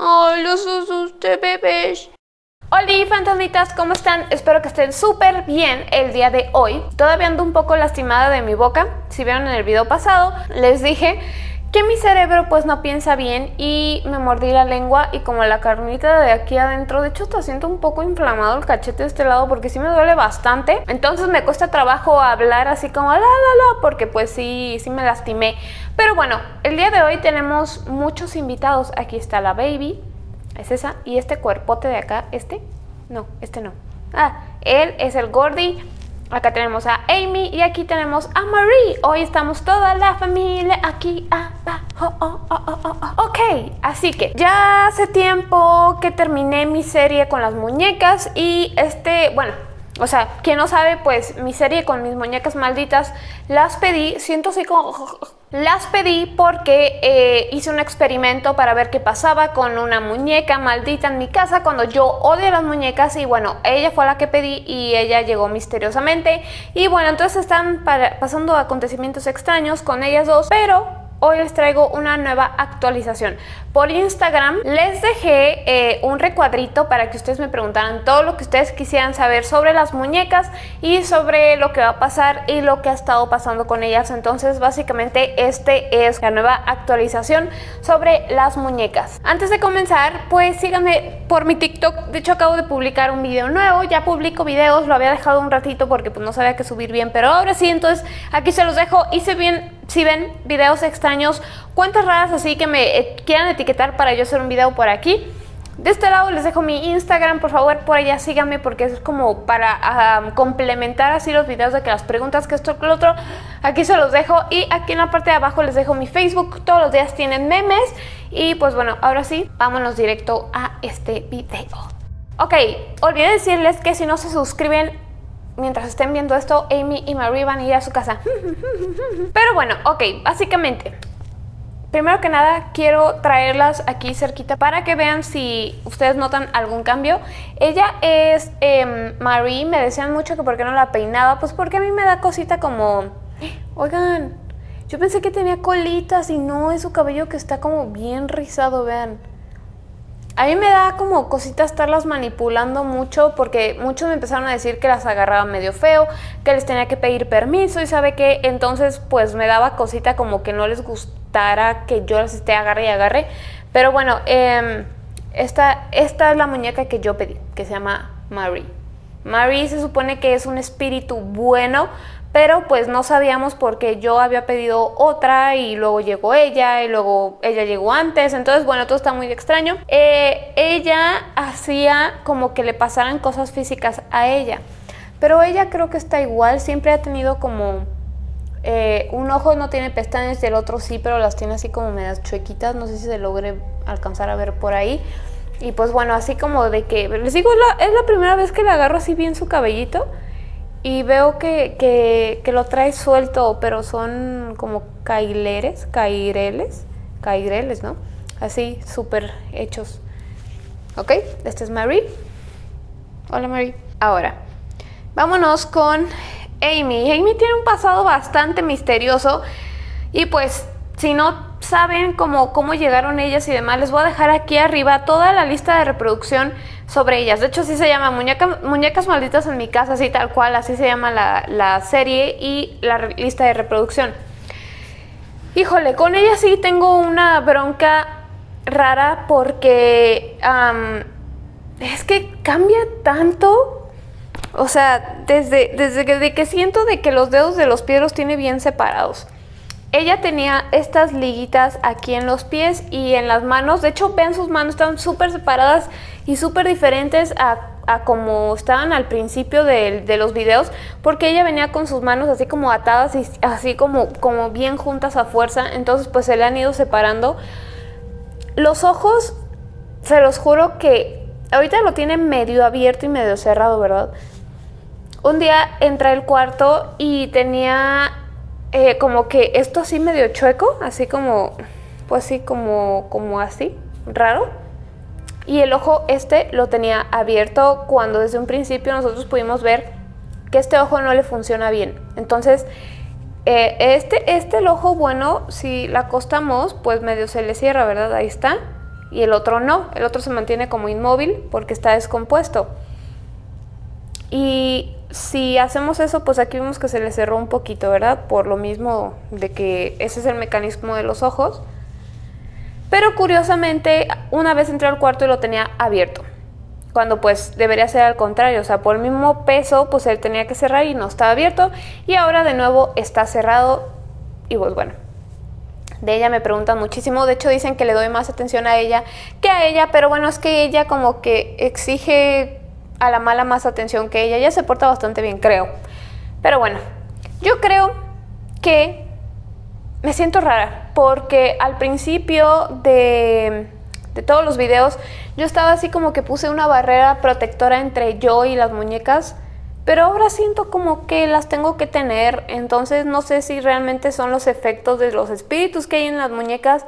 Ay, los asusté, bebés. Hola fantasmitas, ¿cómo están? Espero que estén súper bien el día de hoy. Todavía ando un poco lastimada de mi boca. Si vieron en el video pasado, les dije que mi cerebro pues no piensa bien y me mordí la lengua y como la carnita de aquí adentro, de hecho está siento un poco inflamado el cachete de este lado porque sí me duele bastante, entonces me cuesta trabajo hablar así como la la la porque pues sí, sí me lastimé. Pero bueno, el día de hoy tenemos muchos invitados, aquí está la baby, es esa, y este cuerpote de acá, este, no, este no. Ah, él es el Gordy, Acá tenemos a Amy y aquí tenemos a Marie. Hoy estamos toda la familia aquí abajo. Oh, oh, oh, ok, así que ya hace tiempo que terminé mi serie con las muñecas y este, bueno, o sea, quien no sabe, pues mi serie con mis muñecas malditas las pedí, siento así como... Las pedí porque eh, hice un experimento para ver qué pasaba con una muñeca maldita en mi casa cuando yo odio las muñecas y bueno, ella fue la que pedí y ella llegó misteriosamente. Y bueno, entonces están pasando acontecimientos extraños con ellas dos, pero hoy les traigo una nueva actualización. Por Instagram les dejé eh, un recuadrito para que ustedes me preguntaran todo lo que ustedes quisieran saber sobre las muñecas y sobre lo que va a pasar y lo que ha estado pasando con ellas. Entonces básicamente este es la nueva actualización sobre las muñecas. Antes de comenzar pues síganme por mi TikTok. De hecho acabo de publicar un video nuevo. Ya publico videos, lo había dejado un ratito porque pues no sabía qué subir bien. Pero ahora sí, entonces aquí se los dejo. Hice bien si ven videos extraños, cuentas raras así que me eh, quieran etiquetar para yo hacer un video por aquí. De este lado les dejo mi Instagram, por favor por allá síganme porque es como para complementar así los videos de que las preguntas que esto que lo otro, aquí se los dejo y aquí en la parte de abajo les dejo mi Facebook, todos los días tienen memes y pues bueno, ahora sí, vámonos directo a este video. Ok, olvidé decirles que si no se suscriben mientras estén viendo esto, Amy y Marie van a ir a su casa. Pero bueno, ok, básicamente, primero que nada quiero traerlas aquí cerquita para que vean si ustedes notan algún cambio. Ella es eh, Marie, me decían mucho que por qué no la peinaba, pues porque a mí me da cosita como, oigan, yo pensé que tenía colitas y no, es su cabello que está como bien rizado, vean. A mí me da como cosita estarlas manipulando mucho porque muchos me empezaron a decir que las agarraba medio feo, que les tenía que pedir permiso y sabe que entonces pues me daba cosita como que no les gustara que yo las esté agarre y agarre. Pero bueno, eh, esta, esta es la muñeca que yo pedí, que se llama Marie. Marie se supone que es un espíritu bueno, pero pues no sabíamos porque yo había pedido otra y luego llegó ella y luego ella llegó antes, entonces bueno, todo está muy extraño. Eh, ella hacía como que le pasaran cosas físicas a ella, pero ella creo que está igual, siempre ha tenido como... Eh, un ojo no tiene pestañas y el otro sí, pero las tiene así como medias chuequitas, no sé si se logre alcanzar a ver por ahí. Y pues bueno, así como de que, les digo, es la, es la primera vez que le agarro así bien su cabellito y veo que, lo trae suelto, pero son como caileres, caireles, caireles, ¿no? Así, súper hechos. ¿Ok? Este es Marie. Hola, Marie. Ahora, vámonos con Amy. Amy tiene un pasado bastante misterioso y pues, si no saben cómo, cómo llegaron ellas y demás, les voy a dejar aquí arriba toda la lista de reproducción sobre ellas. De hecho, así se llama Muñecas Malditas en mi casa, así tal cual, así se llama la, serie y la lista de reproducción. Híjole, con ella sí tengo una bronca rara porque es que cambia tanto. O sea, desde, desde que, que siento de que los dedos de los pies los tiene bien separados. Ella tenía estas liguitas aquí en los pies y en las manos. De hecho, vean sus manos, están súper separadas y súper diferentes a, como estaban al principio de, los videos. Porque ella venía con sus manos así como atadas y así como, como bien juntas a fuerza. Entonces, pues se le han ido separando. Los ojos, se los juro que ahorita lo tiene medio abierto y medio cerrado, ¿verdad? Un día entré al cuarto y tenía eh, como que esto así medio chueco, así como, pues así como, como así, raro. Y el ojo este lo tenía abierto cuando desde un principio nosotros pudimos ver que este ojo no le funciona bien. Entonces, Eh, este, este el ojo bueno, si la acostamos, pues medio se le cierra, ¿verdad? Ahí está. Y el otro no, el otro se mantiene como inmóvil porque está descompuesto. Y si hacemos eso, pues aquí vemos que se le cerró un poquito, ¿verdad? Por lo mismo de que ese es el mecanismo de los ojos. Pero curiosamente, una vez entré al cuarto y lo tenía abierto. Cuando pues debería ser al contrario, o sea, por el mismo peso, pues él tenía que cerrar y no estaba abierto. Y ahora de nuevo está cerrado y pues bueno. De ella me preguntan muchísimo, de hecho dicen que le doy más atención a ella que a ella, pero bueno, es que ella como que exige a la mala más atención que ella. Ella se porta bastante bien, creo. Pero bueno, yo creo que me siento rara porque al principio de, de, todos los videos yo estaba así como que puse una barrera protectora entre yo y las muñecas, pero ahora siento como que las tengo que tener, entonces no sé si realmente son los efectos de los espíritus que hay en las muñecas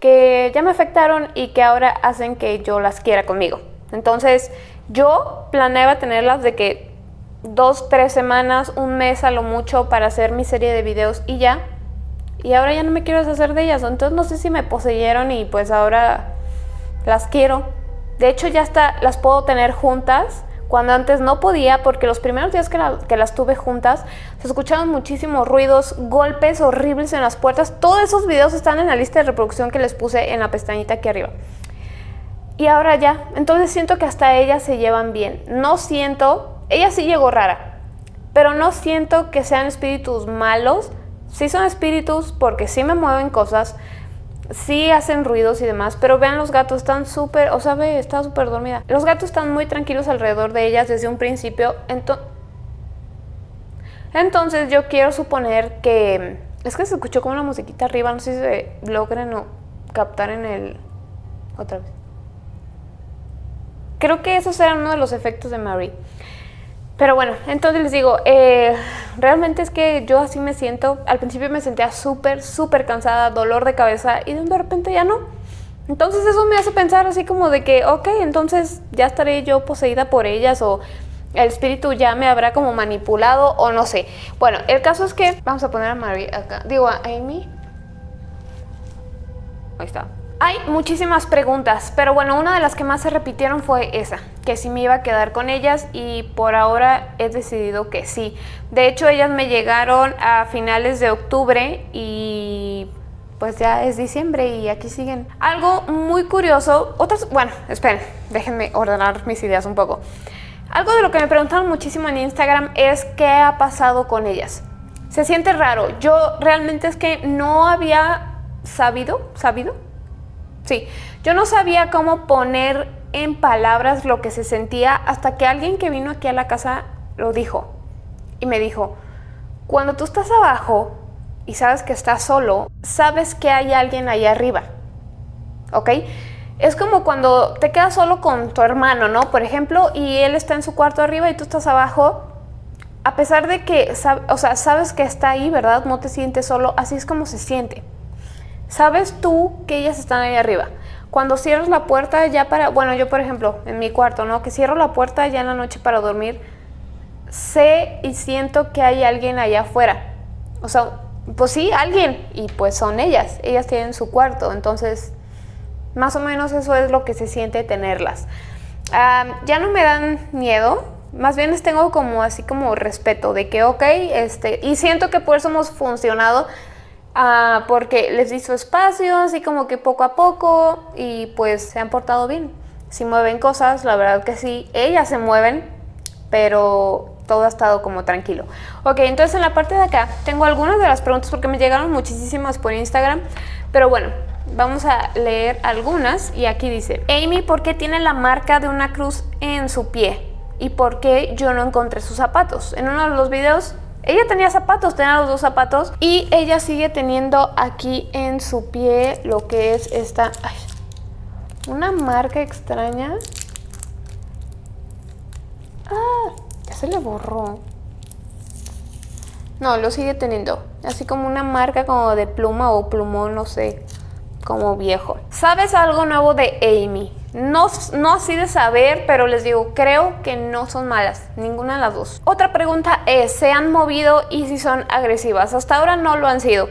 que ya me afectaron y que ahora hacen que yo las quiera conmigo. Entonces yo planeaba tenerlas de que dos, tres semanas, un mes a lo mucho para hacer mi serie de videos y ya, y ahora ya no me quiero deshacer de ellas. Entonces no sé si me poseyeron y pues ahora las quiero. De hecho ya las puedo tener juntas cuando antes no podía porque los primeros días que, que, las tuve juntas se escuchaban muchísimos ruidos, golpes horribles en las puertas. Todos esos videos están en la lista de reproducción que les puse en la pestañita aquí arriba. Y ahora ya, entonces siento que hasta ellas se llevan bien. No siento, ella sí llegó rara, pero no siento que sean espíritus malos Sí son espíritus porque sí me mueven cosas, sí hacen ruidos y demás, pero vean los gatos, están súper, o sea, ve, está súper dormida. Los gatos están muy tranquilos alrededor de ellas desde un principio, entonces yo quiero suponer que... Es que se escuchó como una musiquita arriba, no sé si se logren o captar en el... Otra vez. Creo que esos eran uno de los efectos de Marie. Pero bueno, entonces les digo, eh, realmente es que yo así me siento. Al principio me sentía súper, súper cansada, dolor de cabeza y de repente ya no. Entonces eso me hace pensar así como de que, ok, entonces ya estaré yo poseída por ellas o el espíritu ya me habrá como manipulado o no sé. Bueno, el caso es que vamos a poner a Mary acá, digo a Amy. Ahí está. Hay muchísimas preguntas, pero bueno, una de las que más se repitieron fue esa, que si me iba a quedar con ellas y por ahora he decidido que sí. De hecho, ellas me llegaron a finales de octubre y pues ya es diciembre y aquí siguen. Algo muy curioso, otras, bueno, esperen, déjenme ordenar mis ideas un poco. Algo de lo que me preguntaron muchísimo en Instagram es qué ha pasado con ellas. Se siente raro, yo realmente es que no había sabido, sabido, Sí, yo no sabía cómo poner en palabras lo que se sentía hasta que alguien que vino aquí a la casa lo dijo. Y me dijo, cuando tú estás abajo y sabes que estás solo, sabes que hay alguien ahí arriba. ¿Ok? Es como cuando te quedas solo con tu hermano, ¿no? Por ejemplo, y él está en su cuarto arriba y tú estás abajo. A pesar de que, o sea, sabes que está ahí, ¿verdad? No te sientes solo. Así es como se siente. Sabes tú que ellas están ahí arriba. Cuando cierras la puerta ya para, bueno, yo por ejemplo, en mi cuarto, ¿no? Que cierro la puerta ya en la noche para dormir, sé y siento que hay alguien allá afuera. O sea, pues sí, alguien. Y pues son ellas. Ellas tienen su cuarto. Entonces, más o menos eso es lo que se siente tenerlas. ya no me dan miedo. Más bien les tengo como así como respeto de que, ok, este, y siento que por eso hemos funcionado Ah, porque les di su espacio, así como que poco a poco, y pues se han portado bien. Si mueven cosas, la verdad que sí, ellas se mueven, pero todo ha estado como tranquilo. Ok, entonces en la parte de acá tengo algunas de las preguntas porque me llegaron muchísimas por Instagram, pero bueno, vamos a leer algunas y aquí dice, Amy, ¿por qué tiene la marca de una cruz en su pie? ¿Y por qué yo no encontré sus zapatos? En uno de los videos ella tenía zapatos, tenía los dos zapatos y ella sigue teniendo aquí en su pie lo que es esta... una marca extraña. Ah, ya se le borró. No, lo sigue teniendo. Así como una marca como de pluma o plumón, no sé, como viejo. ¿Sabes algo nuevo de Amy? No, no así de saber, pero les digo, creo que no son malas, ninguna de las dos. Otra pregunta es, ¿se han movido y si son agresivas? Hasta ahora no lo han sido.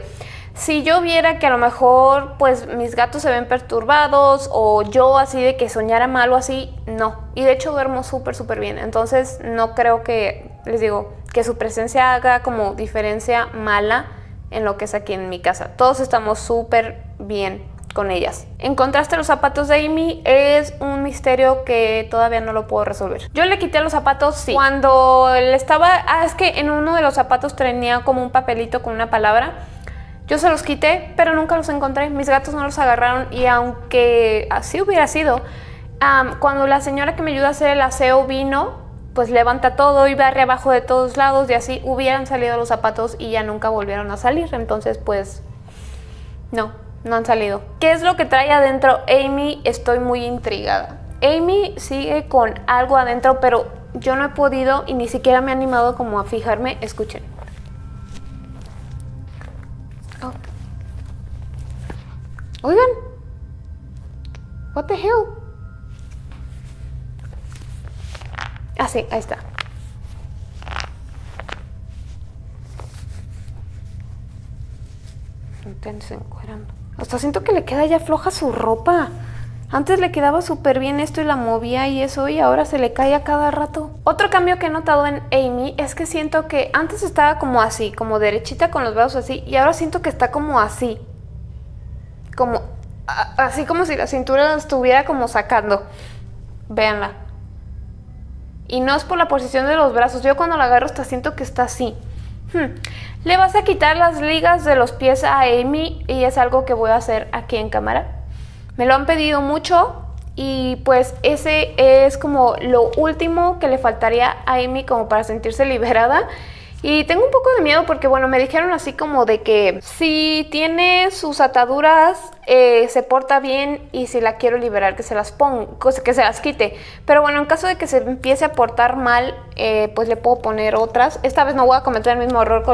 Si yo viera que a lo mejor pues mis gatos se ven perturbados o yo así de que soñara mal o así, no. Y de hecho duermo súper súper bien. Entonces no creo que, les digo, que su presencia haga como diferencia mala en lo que es aquí en mi casa. Todos estamos súper bien con ellas. Encontraste los zapatos de Amy, es un misterio que todavía no lo puedo resolver. Yo le quité los zapatos, sí. Cuando le estaba... Ah, es que en uno de los zapatos tenía como un papelito con una palabra. Yo se los quité, pero nunca los encontré. Mis gatos no los agarraron y aunque así hubiera sido, cuando la señora que me ayuda a hacer el aseo vino, pues levanta todo y barre abajo de todos lados y así hubieran salido los zapatos y ya nunca volvieron a salir. Entonces, pues, no, no han salido. ¿Qué es lo que trae adentro Amy? Estoy muy intrigada. Amy sigue con algo adentro, pero yo no he podido y ni siquiera me he animado como a fijarme. Escuchen. Oh. Oigan. What the hell? Ah, sí, ahí está. Intense encuerando. Hasta siento que le queda ya floja su ropa. Antes le quedaba súper bien esto y la movía y eso y ahora se le cae a cada rato. Otro cambio que he notado en Amy es que siento que antes estaba como así, como derechita con los brazos así y ahora siento que está como así. Como así como si la cintura la estuviera como sacando. Véanla. Y no es por la posición de los brazos. Yo cuando la agarro hasta siento que está así. Hmm. Le vas a quitar las ligas de los pies a Amy y es algo que voy a hacer aquí en cámara. Me lo han pedido mucho y pues ese es como lo último que le faltaría a Amy como para sentirse liberada. Y tengo un poco de miedo porque, bueno, me dijeron así como de que si tiene sus ataduras, eh, se porta bien y si la quiero liberar, que se las ponga, que se las quite. Pero bueno, en caso de que se empiece a portar mal, eh, pues le puedo poner otras. Esta vez no voy a cometer el mismo error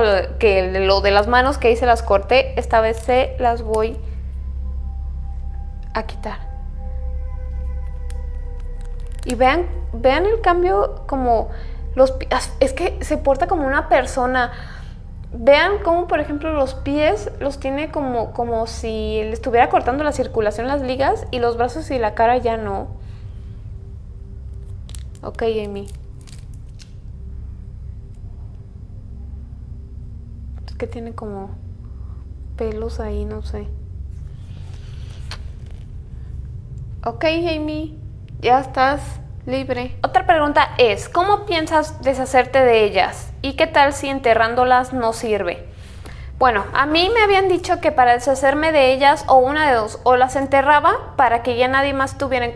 que lo de las manos que hice las corté. Esta vez se las voy a quitar. Y vean, vean el cambio como los es que se porta como una persona. Vean cómo, por ejemplo, los pies los tiene como, como si le estuviera cortando la circulación las ligas y los brazos y la cara ya no. Ok, Amy. Es que tiene como pelos ahí, no sé. Ok, Amy, ya estás libre. Otra pregunta es, ¿cómo piensas deshacerte de ellas? ¿Y qué tal si enterrándolas no sirve? Bueno, a mí me habían dicho que para deshacerme de ellas o una de dos, o las enterraba para que ya nadie más tuviera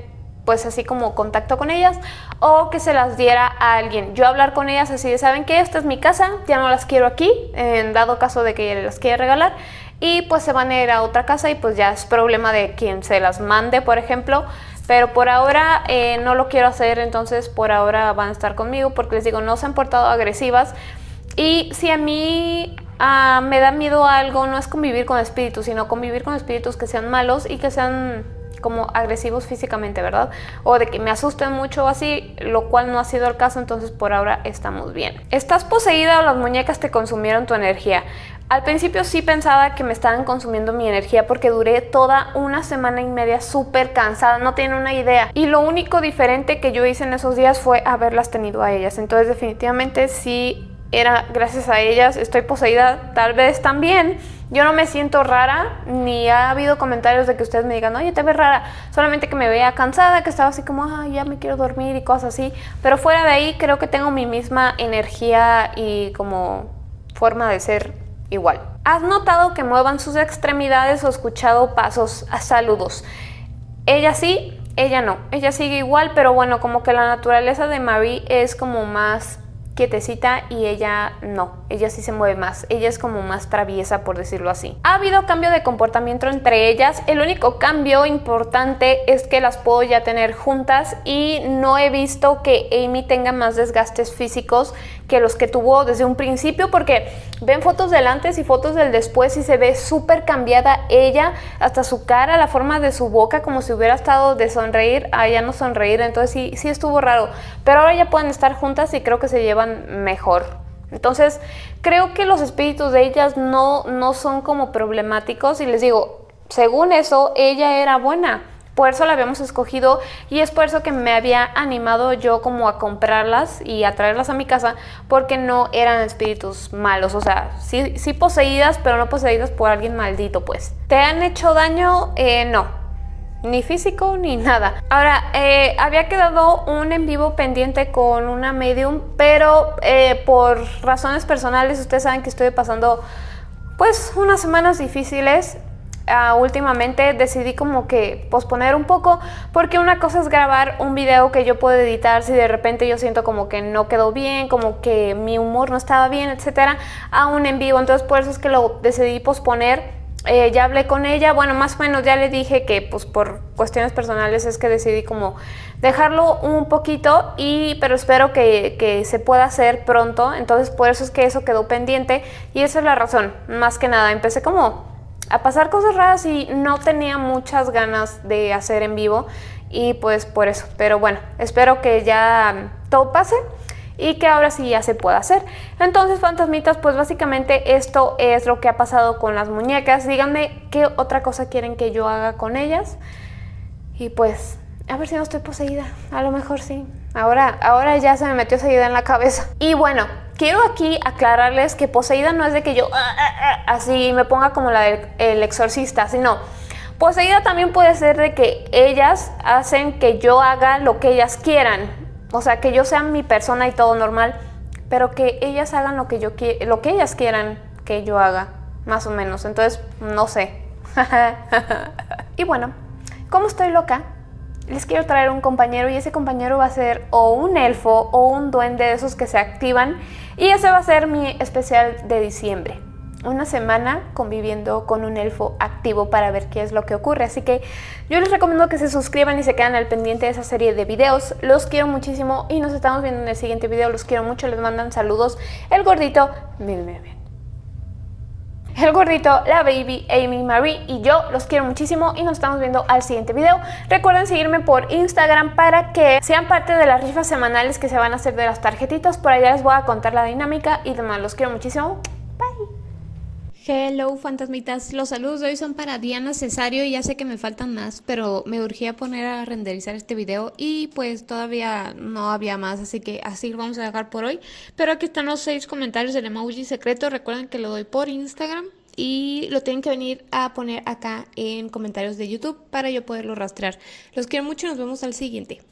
pues así como contacto con ellas o que se las diera a alguien. Yo hablar con ellas así de, ¿saben qué? Esta es mi casa, ya no las quiero aquí, en dado caso de que las quiera regalar y pues se van a ir a otra casa y pues ya es problema de quien se las mande, por ejemplo. Pero por ahora eh, no lo quiero hacer, entonces por ahora van a estar conmigo porque les digo, no se han portado agresivas. Y si a mí ah, me da miedo algo, no es convivir con espíritus, sino convivir con espíritus que sean malos y que sean como agresivos físicamente, ¿verdad? O de que me asusten mucho o así, lo cual no ha sido el caso, entonces por ahora estamos bien. ¿Estás poseída o las muñecas te consumieron tu energía? Al principio sí pensaba que me estaban consumiendo mi energía porque duré toda una semana y media súper cansada, no tienen una idea. Y lo único diferente que yo hice en esos días fue haberlas tenido a ellas. Entonces definitivamente sí era gracias a ellas, estoy poseída tal vez también. Yo no me siento rara, ni ha habido comentarios de que ustedes me digan, oye, te ves rara. Solamente que me veía cansada, que estaba así como, ay, ya me quiero dormir y cosas así. Pero fuera de ahí creo que tengo mi misma energía y como forma de ser igual. ¿Has notado que muevan sus extremidades o escuchado pasos a saludos? Ella sí, ella no. Ella sigue igual, pero bueno, como que la naturaleza de Marie es como más quietecita y ella no, ella sí se mueve más, ella es como más traviesa por decirlo así. Ha habido cambio de comportamiento entre ellas, el único cambio importante es que las puedo ya tener juntas y no he visto que Amy tenga más desgastes físicos que los que tuvo desde un principio porque ven fotos del antes y fotos del después y se ve súper cambiada ella, hasta su cara, la forma de su boca como si hubiera estado de sonreír a ya no sonreír, entonces sí, sí estuvo raro, pero ahora ya pueden estar juntas y creo que se llevan mejor. Entonces, creo que los espíritus de ellas no, no son como problemáticos y les digo, según eso, ella era buena. Por eso la habíamos escogido y es por eso que me había animado yo como a comprarlas y a traerlas a mi casa porque no eran espíritus malos, o sea, sí, sí poseídas, pero no poseídas por alguien maldito, pues. ¿Te han hecho daño? Eh, no, ni físico ni nada. Ahora, eh, había quedado un en vivo pendiente con una medium, pero eh, por razones personales, ustedes saben que estoy pasando pues unas semanas difíciles. Uh, últimamente decidí como que posponer un poco porque una cosa es grabar un video que yo puedo editar si de repente yo siento como que no quedó bien, como que mi humor no estaba bien, etcétera, a un en vivo. Entonces por eso es que lo decidí posponer eh, ya hablé con ella, bueno, más o menos ya le dije que pues por cuestiones personales es que decidí como dejarlo un poquito, y, pero espero que, que, se pueda hacer pronto, entonces por eso es que eso quedó pendiente y esa es la razón, más que nada, empecé como a pasar cosas raras y no tenía muchas ganas de hacer en vivo y pues por eso, pero bueno, espero que ya todo pase y que ahora sí ya se puede hacer. Entonces, fantasmitas, pues básicamente esto es lo que ha pasado con las muñecas. Díganme qué otra cosa quieren que yo haga con ellas. Y pues, a ver si no estoy poseída. A lo mejor sí. Ahora, ahora ya se me metió esa idea en la cabeza. Y bueno, quiero aquí aclararles que poseída no es de que yo ah, ah, ah, así me ponga como la del exorcista, sino... Poseída también puede ser de que ellas hacen que yo haga lo que ellas quieran. O sea, que yo sea mi persona y todo normal, pero que ellas hagan lo que, yo lo que ellas quieran que yo haga, más o menos. Entonces, no sé. y bueno, como estoy loca, les quiero traer un compañero y ese compañero va a ser o un elfo o un duende de esos que se activan y ese va a ser mi especial de diciembre una semana conviviendo con un elfo activo para ver qué es lo que ocurre. Así que yo les recomiendo que se suscriban y se queden al pendiente de esa serie de videos. Los quiero muchísimo y nos estamos viendo en el siguiente video. Los quiero mucho, les mandan saludos. El gordito, el gordito, la baby, Amy, Marie y yo los quiero muchísimo y nos estamos viendo al siguiente video. Recuerden seguirme por Instagram para que sean parte de las rifas semanales que se van a hacer de las tarjetitas. Por allá les voy a contar la dinámica y demás. Los quiero muchísimo. Bye. Hello fantasmitas, los saludos de hoy son para Diana Cesario y ya sé que me faltan más, pero me urgía poner a renderizar este video y pues todavía no había más, así que así lo vamos a dejar por hoy. Pero aquí están los seis comentarios del emoji secreto, recuerden que lo doy por Instagram y lo tienen que venir a poner acá en comentarios de YouTube para yo poderlo rastrear. Los quiero mucho y nos vemos al siguiente.